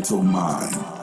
mental mind.